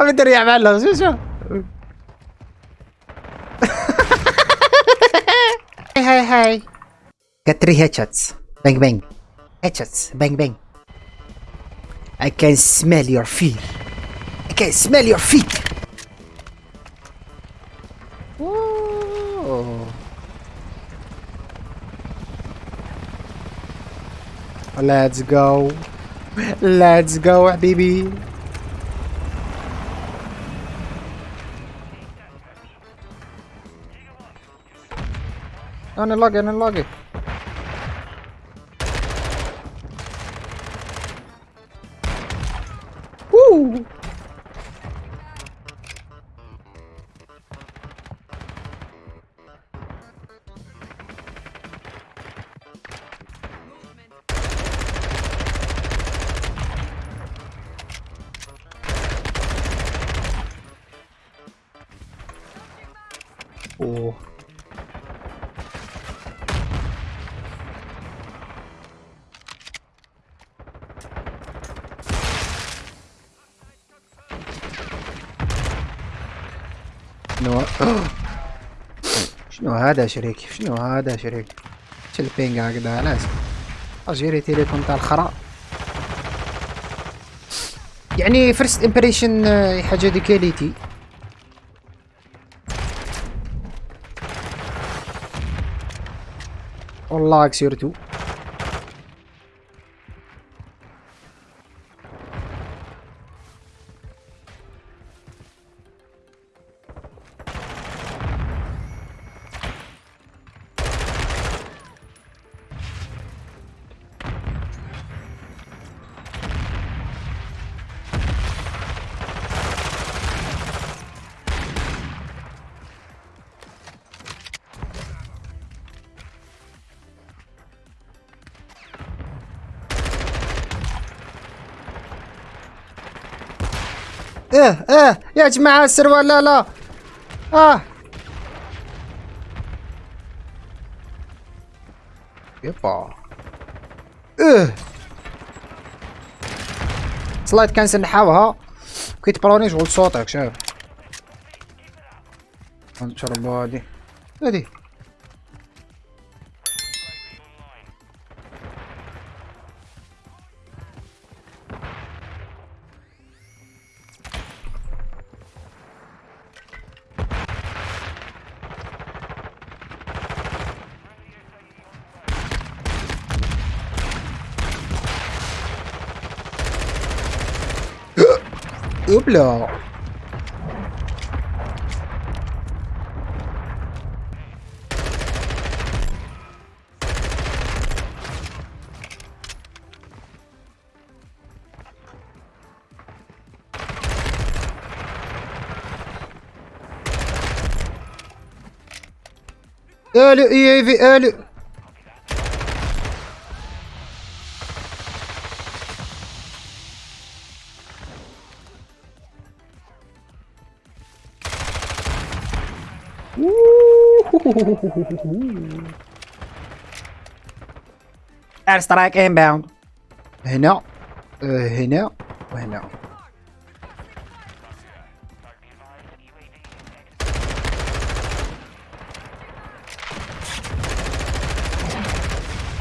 Avete bello, sì, sì. hey, hey, hey. Get three headshots. Bang, bang. Headshots. Bang, bang. I can smell your feet. I can smell your feet. Whoa. Let's go. Let's go, baby. Ano lag, ano lag eh. Woo! Oh. شنو؟ شنو هذا شريك شنو هذا شريك البينج هكذا علاش اجيري تيليفون تاع الخرا. يعني فيرست امبريشن حاجة دي كاليتي. والله سيرتو إيه إيه يا جماعة السروال لا لا؟ آه. يبا. إيه. سلايد كنسل نحاوها كي تبروني شغل صوتك شايف. نشرب هادي هادي Oups là Ölü üye ve ölü. Air strike inbound هنا آه، هنا وهنا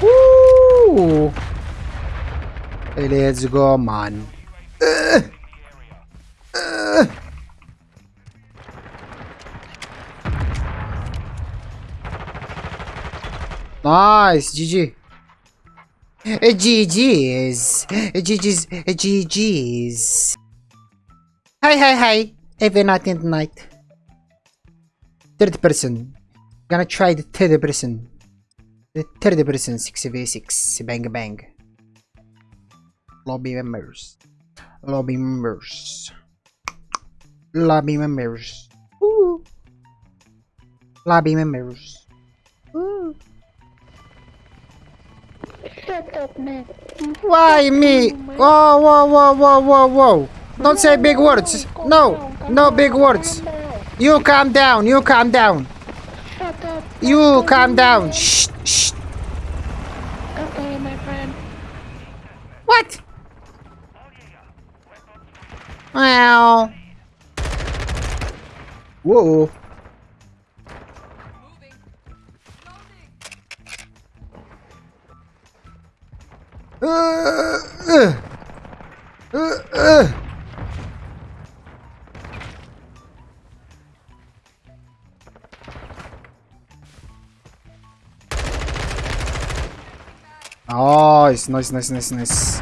Woo! Let's go man Nice GG GG's eh, eh, GG's eh, GG's Hi hi hi. Every night and night. Third person. Gonna try the third person. The third person 6v6 Bang bang. Lobby members. Lobby members. Lobby members. Ooh. Lobby members Why me? Whoa, whoa, whoa, whoa, whoa, whoa. Don't say big words. No, no big words. You calm down, you calm down. You calm down. Shh, shh. Okay, my friend. What? Well, Whoa. Nice, nice, nice, nice, nice.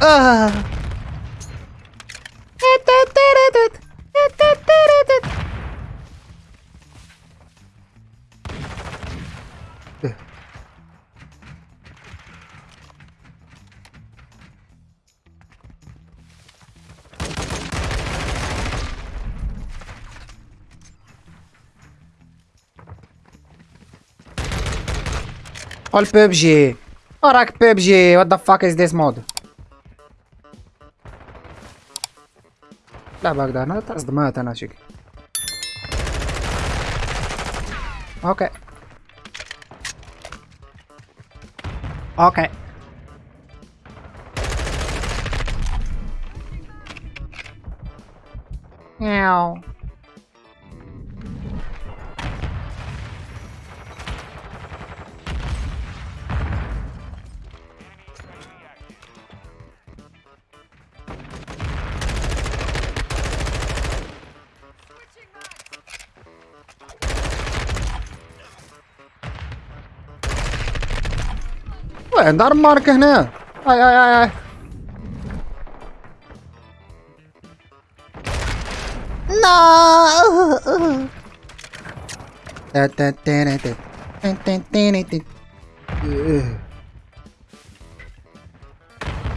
Ah. All PUBG. Alright, PUBG. What the fuck is this mod? لا بقدر أنا تصدمات أنا شكل أوكي أوكي Meow. لا دار مارك هنا. اي اي اي, اي. No.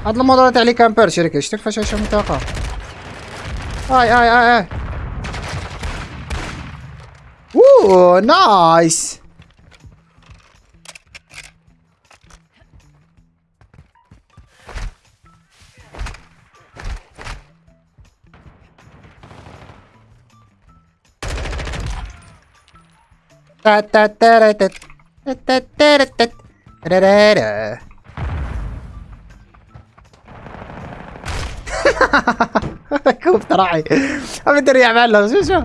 هاد الموضوع تاع لي كامبير شريك شتي فاش عايشة منطقة اي اي اي اي اوه نايس. كوب تراعي ابي ادري يعمل له شو شو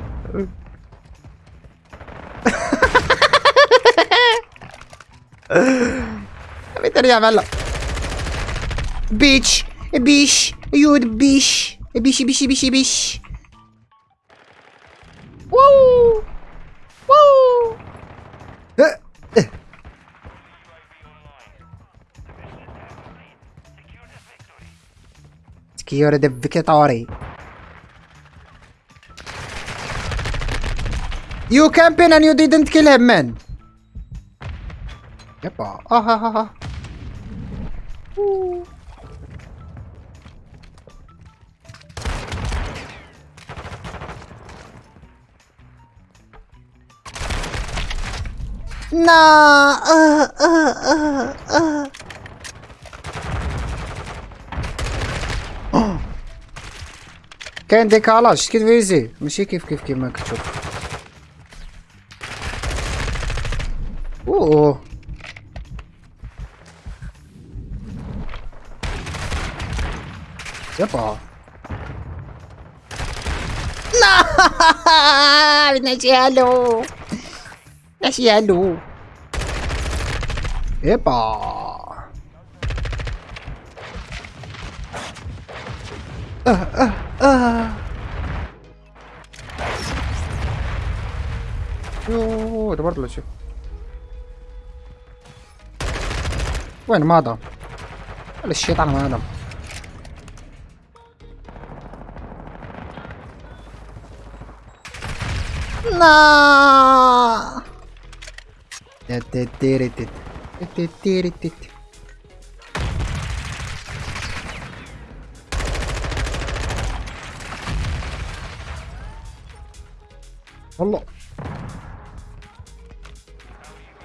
ابي ادري يعمل له بيتش بيش يود بيش بيشي بيشي بيشي بيش Secure the victory. You camping and you didn't kill him, man. Yeppa. Ah ha ha ha. No. Uh, uh, uh, uh. كاين ديكالاج كي فيزي ماشي كيف كيف كيما مكتوب اوه يبا لا نجي هلو نجي هلو يبا آه آه يوه ده برضه شوف وين ما ولا الشيطان ما ضم لا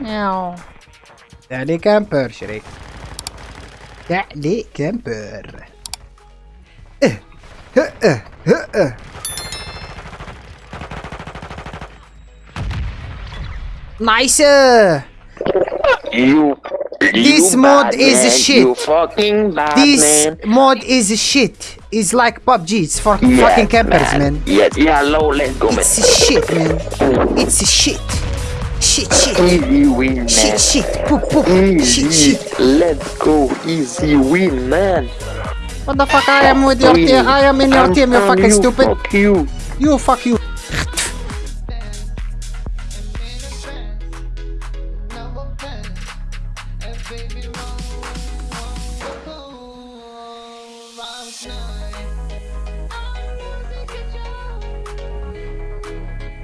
Ow. Daddy camper, Shrek. Daddy camper. Uh, uh, uh, uh, uh. Nicer! You, you this mod man, is shit. this mod is shit. It's like PUBG. It's for yeah, fucking campers, man. man. Yeah, yeah, low, let's go, man. It's shit, man. It's shit. Shit, shit. Easy win, man. Shit, shit. Poop, poop. Easy. shit. Let's go. Easy win, man. What the fuck? I am with your team. I am in your I'm team, you from fucking stupid. Fuck you. You fuck you.